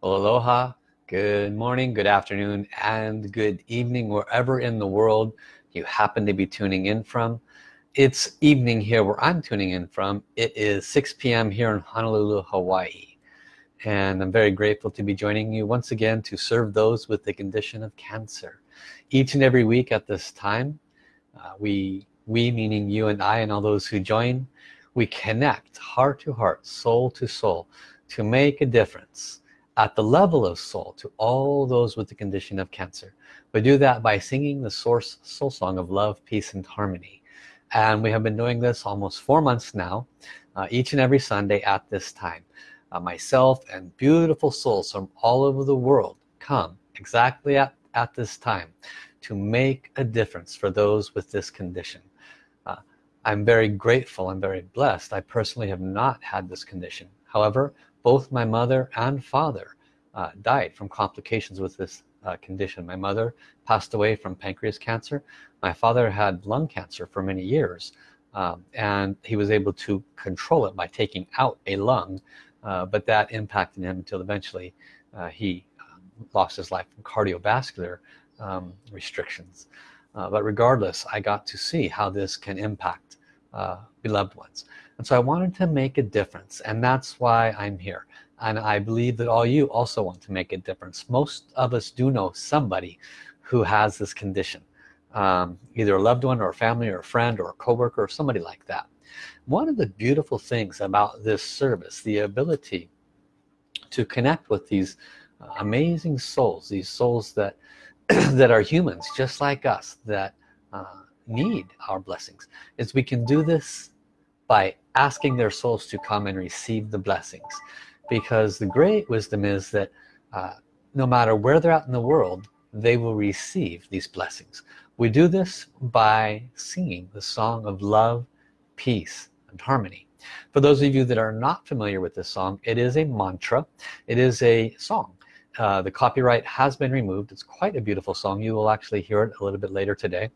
Aloha, good morning, good afternoon, and good evening, wherever in the world you happen to be tuning in from. It's evening here where I'm tuning in from. It is 6 p.m. here in Honolulu, Hawaii. And I'm very grateful to be joining you once again to serve those with the condition of cancer. Each and every week at this time, uh, we, we meaning you and I and all those who join, we connect heart to heart, soul to soul to make a difference at the level of soul to all those with the condition of cancer. We do that by singing the source soul song of love peace and harmony. And we have been doing this almost four months now uh, each and every Sunday at this time. Uh, myself and beautiful souls from all over the world come exactly at, at this time to make a difference for those with this condition. Uh, I'm very grateful and very blessed. I personally have not had this condition. However both my mother and father uh, died from complications with this uh, condition. My mother passed away from pancreas cancer. My father had lung cancer for many years um, and he was able to control it by taking out a lung uh, but that impacted him until eventually uh, he um, lost his life from cardiovascular um, restrictions. Uh, but regardless I got to see how this can impact uh, beloved ones and so I wanted to make a difference and that's why I'm here. And I believe that all you also want to make a difference. Most of us do know somebody who has this condition um, either a loved one or a family or a friend or a coworker or somebody like that. One of the beautiful things about this service the ability to connect with these amazing souls these souls that that are humans just like us that uh, need our blessings is we can do this by asking their souls to come and receive the blessings. Because the great wisdom is that uh, no matter where they're at in the world they will receive these blessings. We do this by singing the song of love peace and harmony. For those of you that are not familiar with this song it is a mantra. It is a song. Uh, the copyright has been removed. It's quite a beautiful song. You will actually hear it a little bit later today.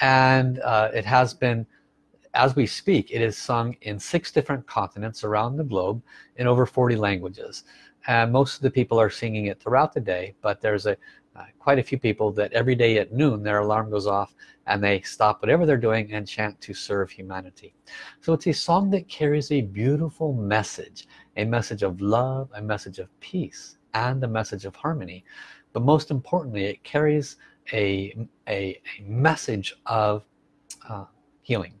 And uh, it has been as we speak it is sung in six different continents around the globe in over 40 languages. And most of the people are singing it throughout the day but there's a uh, quite a few people that every day at noon their alarm goes off and they stop whatever they're doing and chant to serve humanity. So it's a song that carries a beautiful message a message of love a message of peace and a message of harmony. But most importantly it carries a, a, a message of uh, healing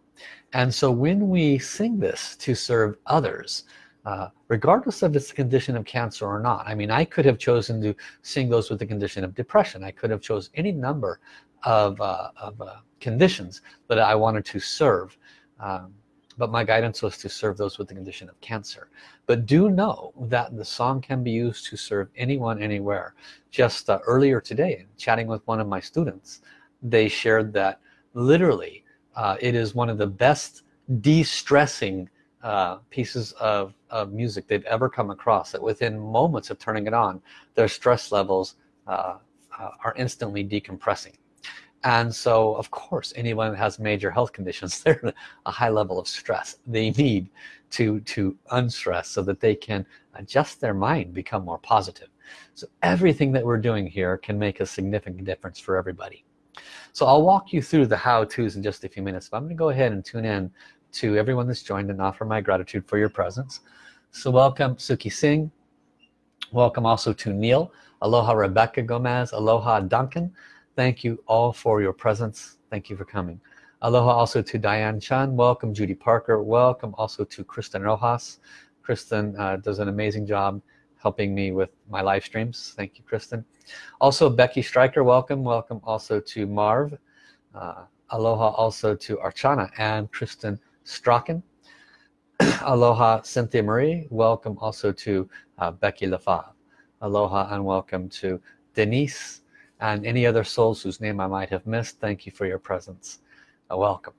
and so when we sing this to serve others uh, regardless of its condition of cancer or not I mean I could have chosen to sing those with the condition of depression. I could have chose any number of, uh, of uh, conditions that I wanted to serve um, but my guidance was to serve those with the condition of cancer. But do know that the song can be used to serve anyone anywhere. Just uh, earlier today chatting with one of my students they shared that literally uh, it is one of the best de-stressing uh, pieces of, of, music they've ever come across that within moments of turning it on their stress levels uh, uh, are instantly decompressing. And so of course anyone that has major health conditions they're a high level of stress. They need to to unstress so that they can adjust their mind become more positive. So everything that we're doing here can make a significant difference for everybody so I'll walk you through the how-tos in just a few minutes but I'm gonna go ahead and tune in to everyone that's joined and offer my gratitude for your presence. So welcome Suki Singh. Welcome also to Neil. Aloha Rebecca Gomez. Aloha Duncan. Thank you all for your presence. Thank you for coming. Aloha also to Diane Chan. Welcome Judy Parker. Welcome also to Kristen Rojas. Kristen uh, does an amazing job helping me with my live streams. Thank you Kristen. Also Becky Stryker welcome. Welcome also to Marv. Uh, aloha also to Archana and Kristen Strachan. Aloha Cynthia Marie. Welcome also to uh, Becky Lafave. Aloha and welcome to Denise and any other souls whose name I might have missed. Thank you for your presence. Uh, welcome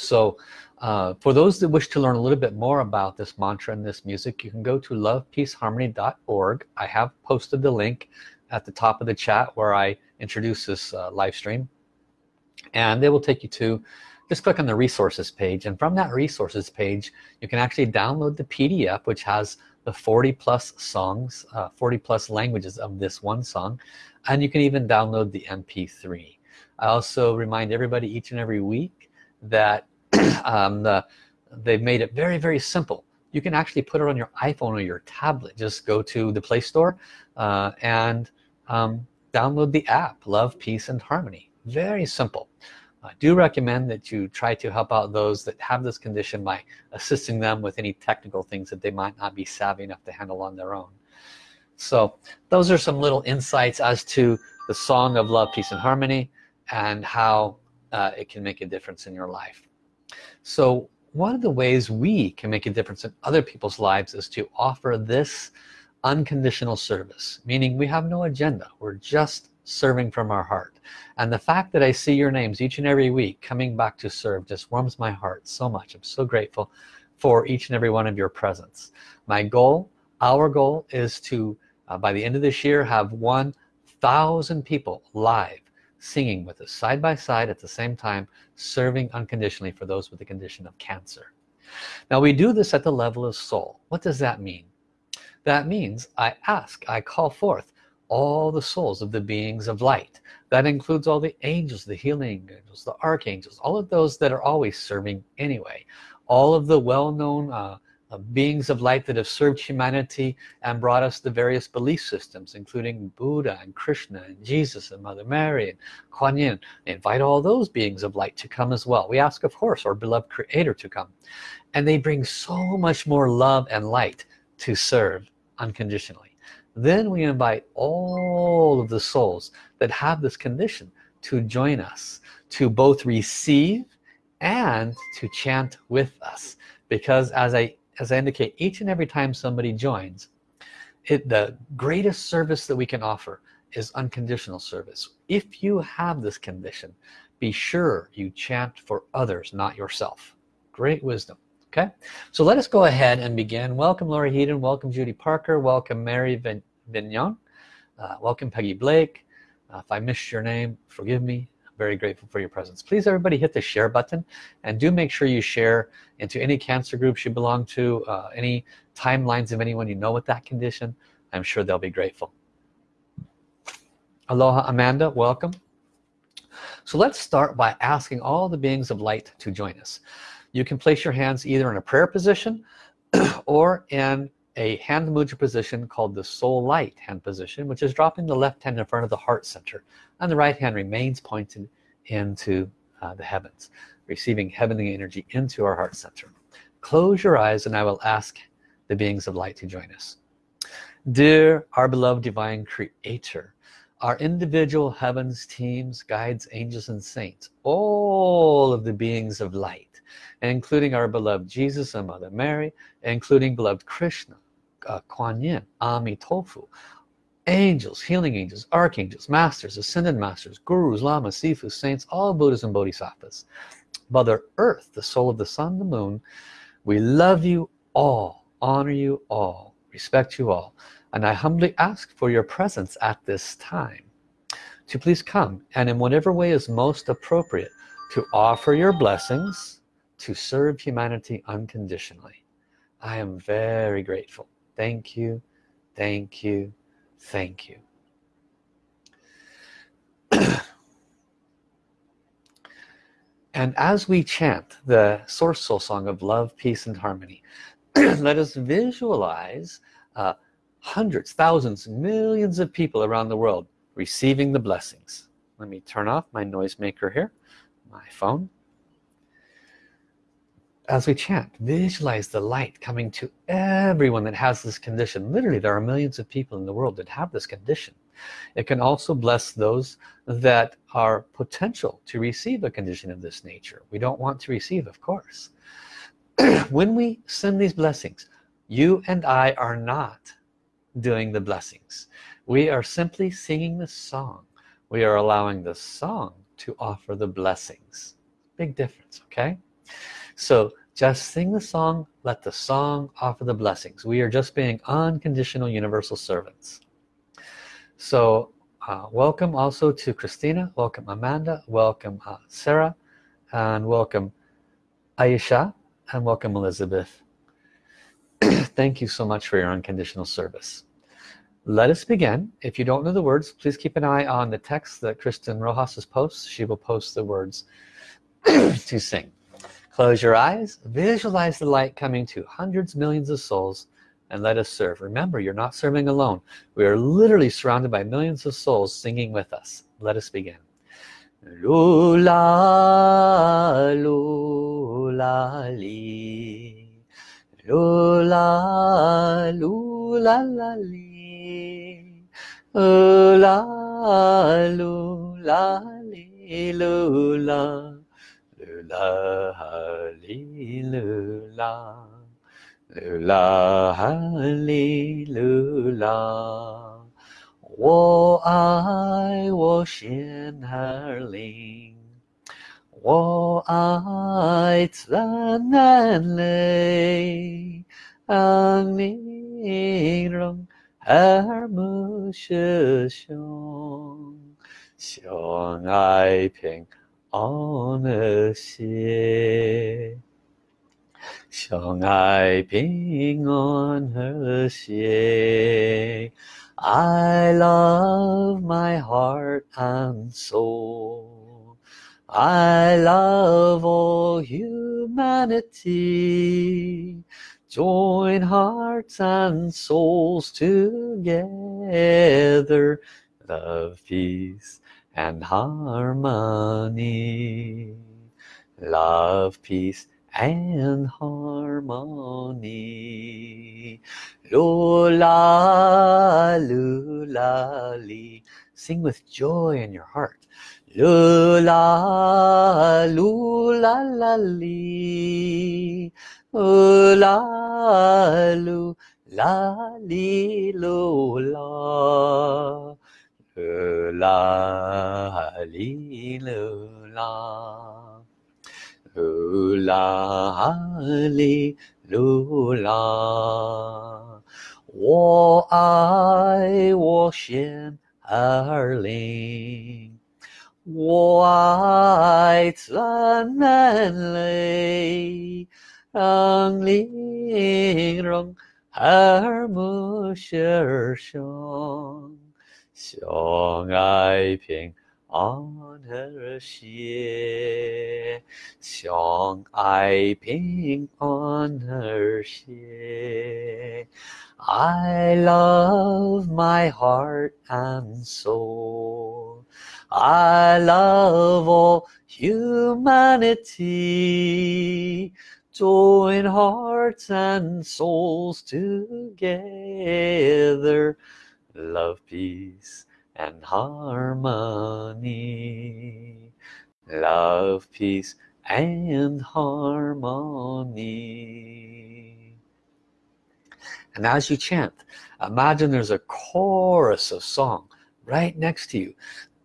so uh, for those that wish to learn a little bit more about this mantra and this music you can go to lovepeaceharmony.org I have posted the link at the top of the chat where I introduce this uh, live stream. And they will take you to just click on the resources page. And from that resources page you can actually download the PDF which has the 40 plus songs uh, 40 plus languages of this one song. And you can even download the mp3 I also remind everybody each and every week that um, the, they've made it very very simple. You can actually put it on your iPhone or your tablet. Just go to the Play Store uh, and um, download the app love peace and harmony. Very simple. I do recommend that you try to help out those that have this condition by assisting them with any technical things that they might not be savvy enough to handle on their own. So those are some little insights as to the song of love peace and harmony and how uh, it can make a difference in your life so one of the ways we can make a difference in other people's lives is to offer this unconditional service meaning we have no agenda. We're just serving from our heart. And the fact that I see your names each and every week coming back to serve just warms my heart so much. I'm so grateful for each and every one of your presence. My goal our goal is to uh, by the end of this year have 1,000 people live singing with us side by side at the same time serving unconditionally for those with the condition of cancer. Now we do this at the level of soul. What does that mean? That means I ask I call forth all the souls of the beings of light. That includes all the angels the healing angels the archangels all of those that are always serving anyway. All of the well-known uh, uh, beings of light that have served humanity and brought us the various belief systems including Buddha and Krishna and Jesus and Mother Mary and Kuan Yin. They invite all those beings of light to come as well. We ask of course our beloved creator to come. And they bring so much more love and light to serve unconditionally. Then we invite all of the souls that have this condition to join us to both receive and to chant with us. Because as I as I indicate each and every time somebody joins it the greatest service that we can offer is unconditional service. If you have this condition be sure you chant for others not yourself. Great wisdom okay? So let us go ahead and begin. Welcome Laura Heaton. Welcome Judy Parker. Welcome Mary Vignon. Uh, welcome Peggy Blake. Uh, if I missed your name forgive me very grateful for your presence. Please everybody hit the share button and do make sure you share into any cancer groups you belong to uh, any timelines of anyone you know with that condition. I'm sure they'll be grateful. Aloha Amanda. Welcome. So let's start by asking all the beings of light to join us. You can place your hands either in a prayer position or in a hand mudra position called the soul light hand position which is dropping the left hand in front of the heart center and the right hand remains pointed into uh, the heavens receiving heavenly energy into our heart center. Close your eyes and I will ask the beings of light to join us. Dear our beloved divine creator our individual heavens teams guides angels and saints all of the beings of light including our beloved Jesus and Mother Mary including beloved Krishna uh, Kuan Yin, A Mi Tuo Fo, angels, healing angels, archangels, masters, ascended masters, gurus, lamas, sifus, saints, all Buddhas and Bodhisattvas. Mother Earth, the soul of the sun, the moon, we love you all, honor you all, respect you all, and I humbly ask for your presence at this time to please come and in whatever way is most appropriate to offer your blessings to serve humanity unconditionally. I am very grateful thank you. Thank you. Thank you. And as we chant the source soul song of love peace and harmony let us visualize uh, hundreds thousands millions of people around the world receiving the blessings. Let me turn off my noisemaker here my phone as we chant visualize the light coming to everyone that has this condition. Literally there are millions of people in the world that have this condition. It can also bless those that are potential to receive a condition of this nature. We don't want to receive of course. When we send these blessings you and I are not doing the blessings. We are simply singing the song. We are allowing the song to offer the blessings. Big difference okay? So just sing the song let the song offer the blessings. We are just being unconditional universal servants. So uh, welcome also to Christina welcome Amanda welcome uh, Sarah and welcome Aisha and welcome Elizabeth. Thank you so much for your unconditional service. Let us begin. If you don't know the words please keep an eye on the text that Kristen Rojas posts she will post the words to sing close your eyes visualize the light coming to hundreds millions of souls and let us serve. Remember you're not serving alone. We are literally surrounded by millions of souls singing with us. Let us begin. Lula lula li. Lula lula la li. La lula li lula 啦哈哩噜啦，噜啦哈哩噜啦。我爱我心儿灵，我爱怎难泪，让你容耳目失雄，相爱平。安和谐，相爱平安和谐。I love my heart and soul. I love all humanity. Join hearts and souls together. Love, peace and harmony. Love, peace and harmony. Lula, lula. Sing with joy in your heart. Lula, lula, la, li la lu la li 啦100 100 100 100 100 100 100 100 100相爱平安和谐，相爱平安和谐。I love my heart and soul. I love all humanity join hearts and souls together love peace and harmony. Love peace and harmony. And as you chant imagine there's a chorus of song right next to you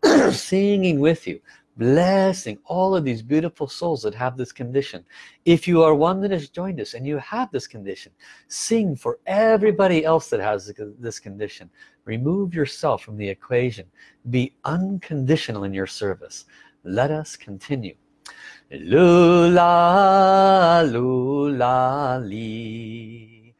singing with you blessing all of these beautiful souls that have this condition. If you are one that has joined us and you have this condition sing for everybody else that has this condition. Remove yourself from the equation. Be unconditional in your service. Let us continue. Lula lula li.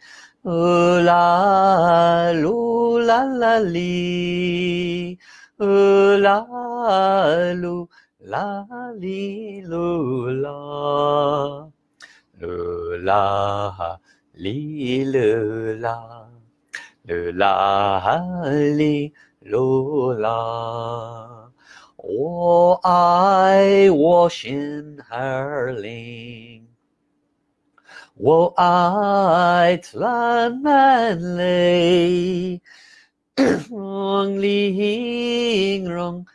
Lula lula la li. Lula lula 啦哩噜啦，噜啦哈哩噜啦，噜啦哈哩噜啦。我爱我心儿灵 lulaha, 领巾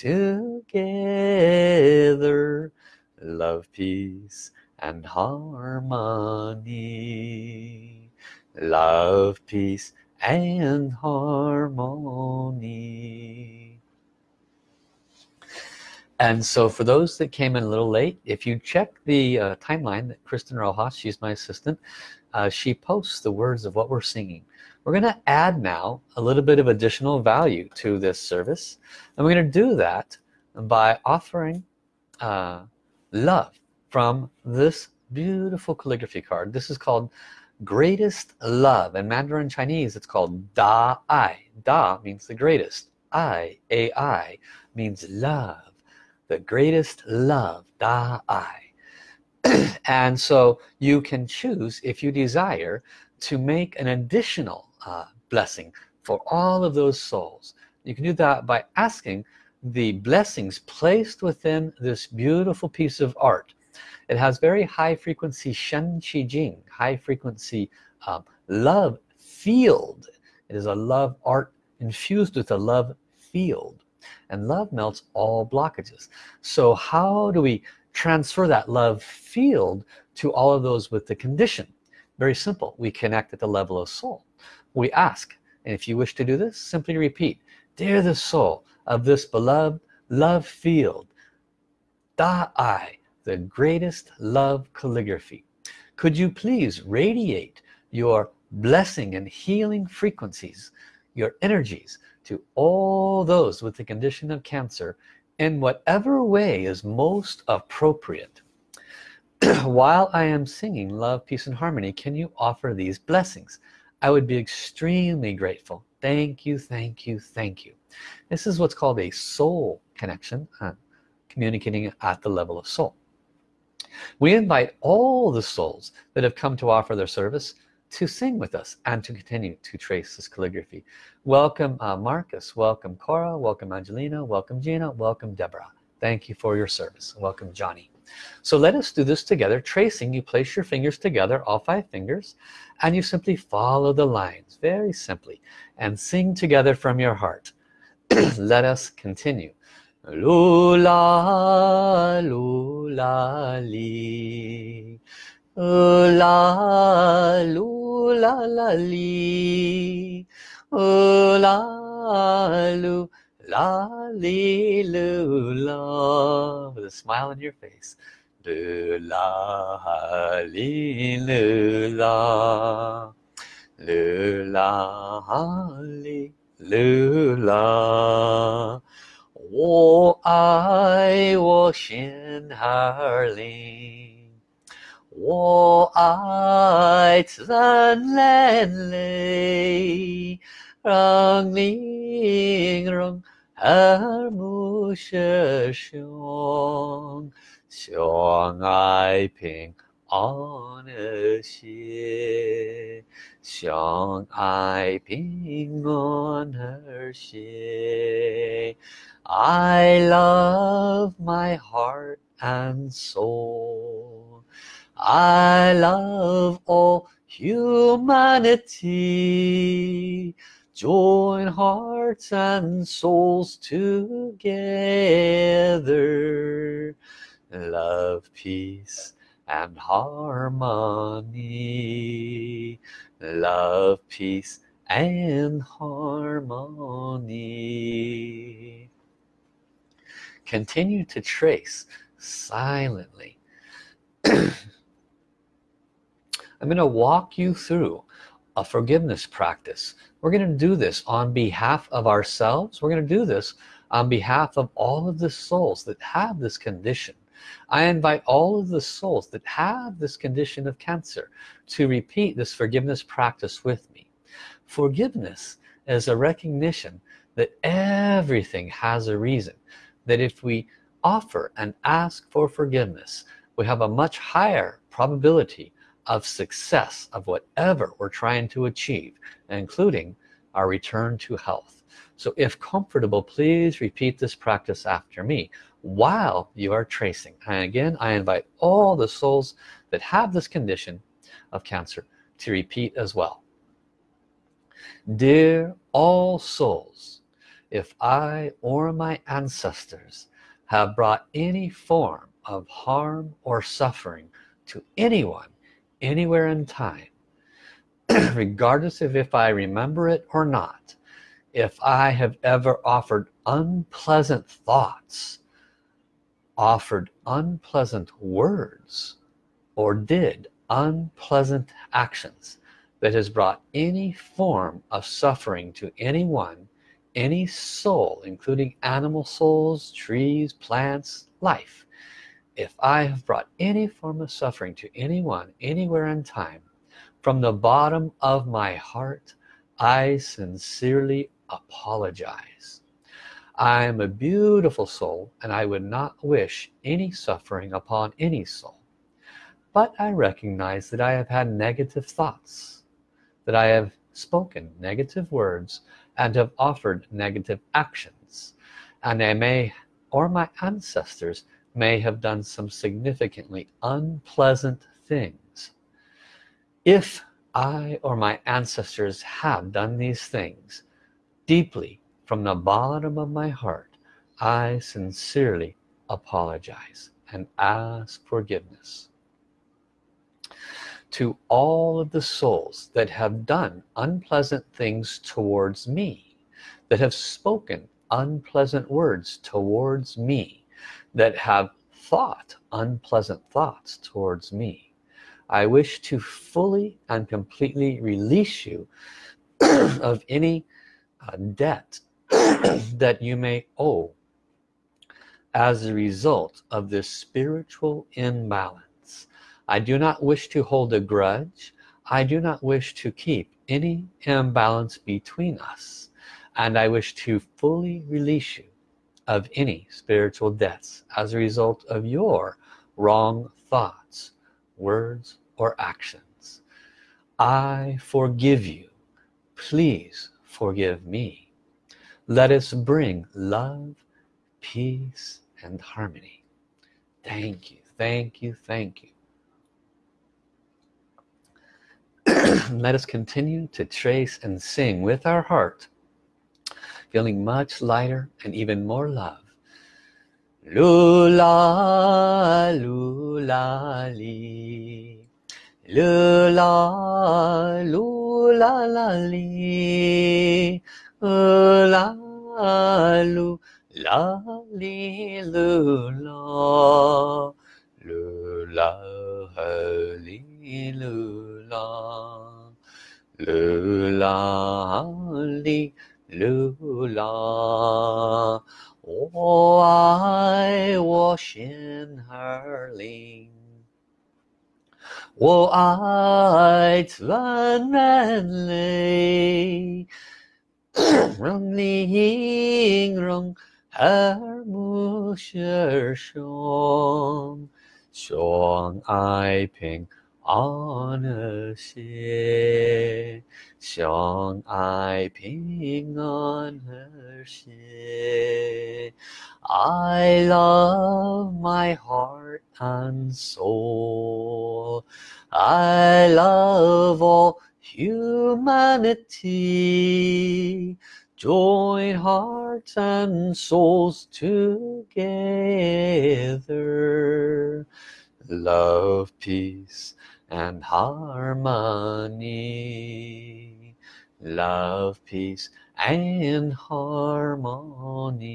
together. Love peace and harmony. Love peace and harmony. And so for those that came in a little late if you check the uh, timeline that Kristen Rojas she's my assistant uh, she posts the words of what we're singing we're gonna add now a little bit of additional value to this service and we're gonna do that by offering uh, love from this beautiful calligraphy card. This is called greatest love. In Mandarin Chinese it's called Da Ai Da means the greatest. I A I means love. The greatest love Da Ai and so you can choose if you desire to make an additional uh, blessing. For all of those souls you can do that by asking the blessings placed within this beautiful piece of art. It has very high frequency Shen Qi Jing high frequency um, love field. It is a love art infused with a love field and love melts all blockages. So how do we transfer that love field to all of those with the condition? Very simple. We connect at the level of soul we ask. And if you wish to do this simply repeat dear the soul of this beloved love field da Ai the greatest love calligraphy. Could you please radiate your blessing and healing frequencies your energies to all those with the condition of cancer in whatever way is most appropriate? While I am singing love peace and harmony can you offer these blessings I would be extremely grateful. Thank you thank you thank you. This is what's called a soul connection uh, communicating at the level of soul. We invite all the souls that have come to offer their service to sing with us and to continue to trace this calligraphy. Welcome uh, Marcus. Welcome Cora. Welcome Angelina. Welcome Gina. Welcome Deborah. Thank you for your service. Welcome Johnny so let us do this together tracing you place your fingers together all five fingers and you simply follow the lines very simply and sing together from your heart. Let us continue. Lula lula li. La lula la li. La lu la li lula with a smile on your face lula li lula lula li lula 我爱我心儿灵，我爱自然泪，让灵容 耳目舌相，相爱平安和谐。相爱平安和谐 I love my heart and soul I love all humanity join hearts and souls together. Love peace and harmony. Love peace and harmony. Continue to trace silently. I'm gonna walk you through a forgiveness practice we're gonna do this on behalf of ourselves. We're gonna do this on behalf of all of the souls that have this condition. I invite all of the souls that have this condition of cancer to repeat this forgiveness practice with me. Forgiveness is a recognition that everything has a reason that if we offer and ask for forgiveness we have a much higher probability of success of whatever we're trying to achieve including our return to health. So if comfortable please repeat this practice after me. While you are tracing and again I invite all the souls that have this condition of cancer to repeat as well. Dear all souls if I or my ancestors have brought any form of harm or suffering to anyone anywhere in time regardless of if I remember it or not if I have ever offered unpleasant thoughts offered unpleasant words or did unpleasant actions that has brought any form of suffering to anyone any soul including animal souls trees plants life if I have brought any form of suffering to anyone anywhere in time from the bottom of my heart I sincerely apologize. I am a beautiful soul and I would not wish any suffering upon any soul. But I recognize that I have had negative thoughts that I have spoken negative words and have offered negative actions and I may or my ancestors may have done some significantly unpleasant things. If I or my ancestors have done these things deeply from the bottom of my heart I sincerely apologize and ask forgiveness to all of the souls that have done unpleasant things towards me that have spoken unpleasant words towards me that have thought unpleasant thoughts towards me. I wish to fully and completely release you of any uh, debt that you may owe as a result of this spiritual imbalance. I do not wish to hold a grudge. I do not wish to keep any imbalance between us. And I wish to fully release you of any spiritual debts as a result of your wrong thoughts words or actions. I forgive you. Please forgive me. Let us bring love peace and harmony. Thank you thank you thank you. Let us continue to trace and sing with our heart feeling much lighter and even more love. Lula lula li. Lula lula la li. Lula lula li lula. Lula li lula. 噜啦路浪，我爱我心儿灵，我爱灿烂的黎明，让寒风寒不消，消爱平。安和谐，相爱平安和谐。I love my heart and soul. I love all humanity. Join hearts and souls together. Love, peace, and harmony. Love peace and harmony.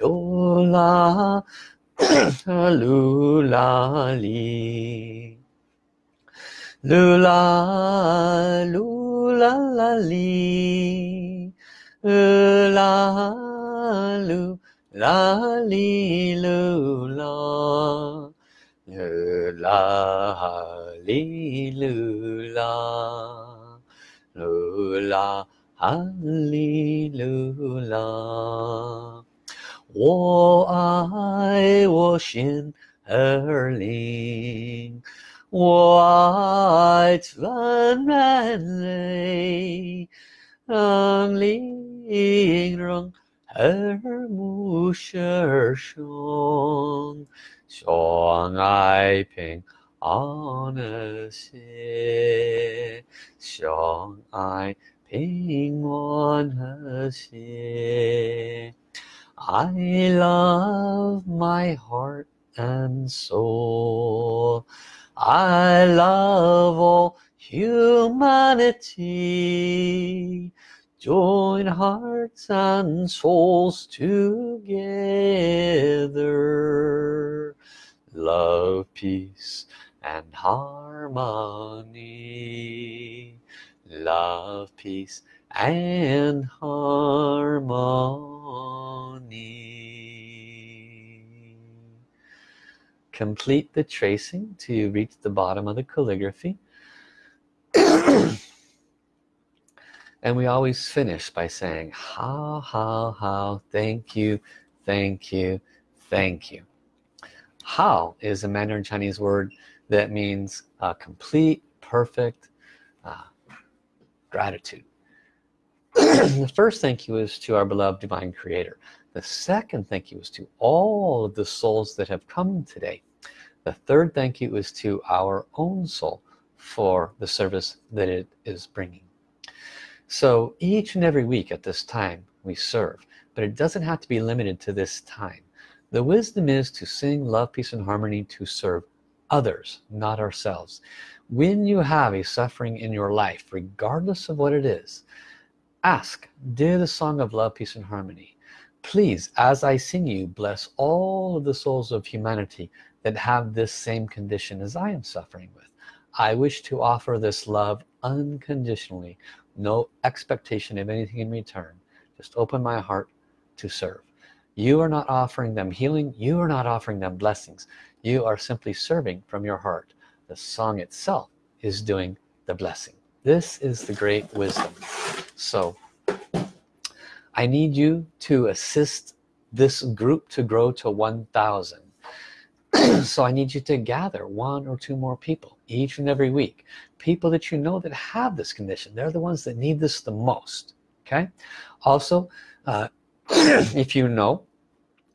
Lula lula li. Lula lula lula lula li la li lu la lu la ha li lu la 我爱我心儿灵，我爱全人类，让灵让耳目舌身。相爱平 어느 시相爱 평온하시 I love my heart and soul. I love all humanity. Join hearts and souls together. Love, peace, and harmony. Love peace and harmony. Complete the tracing to reach the bottom of the calligraphy. And we always finish by saying hao hao hao thank you thank you thank you. Hao is a Mandarin Chinese word that means uh, complete perfect uh, gratitude. The first thank you is to our beloved divine creator. The second thank you is to all of the souls that have come today. The third thank you is to our own soul for the service that it is bringing. So each and every week at this time we serve but it doesn't have to be limited to this time. The wisdom is to sing love peace and harmony to serve others not ourselves. When you have a suffering in your life regardless of what it is ask dear the song of love peace and harmony please as I sing you bless all of the souls of humanity that have this same condition as I am suffering with. I wish to offer this love unconditionally no expectation of anything in return. Just open my heart to serve you are not offering them healing. You are not offering them blessings. You are simply serving from your heart. The song itself is doing the blessing. This is the great wisdom. So I need you to assist this group to grow to 1,000 so I need you to gather one or two more people each and every week. People that you know that have this condition. They're the ones that need this the most. Okay? Also uh, if you know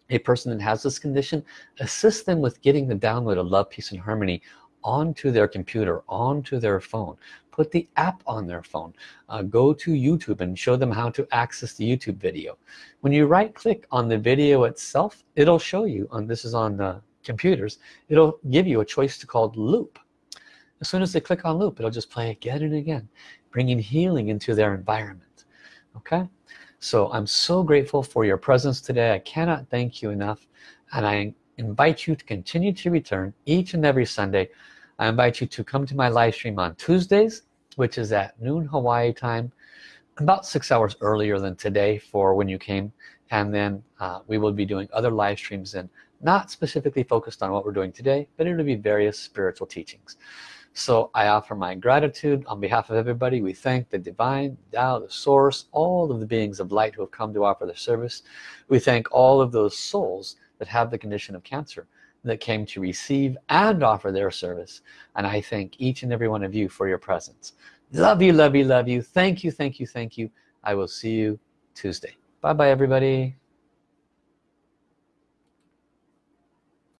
a person that has this condition assist them with getting the download of love peace and harmony onto their computer onto their phone. Put the app on their phone. Uh, go to YouTube and show them how to access the YouTube video. When you right click on the video itself it'll show you on this is on the computers it'll give you a choice to called loop. As soon as they click on loop it'll just play again and again bringing healing into their environment. Okay so I'm so grateful for your presence today. I cannot thank you enough and I invite you to continue to return each and every Sunday. I invite you to come to my live stream on Tuesdays which is at noon Hawaii time about six hours earlier than today for when you came. And then uh, we will be doing other live streams and not specifically focused on what we're doing today but it'll be various spiritual teachings so I offer my gratitude. On behalf of everybody we thank the divine Tao the source all of the beings of light who have come to offer their service. We thank all of those souls that have the condition of cancer that came to receive and offer their service. And I thank each and every one of you for your presence. Love you love you love you. Thank you thank you thank you. I will see you Tuesday. Bye bye everybody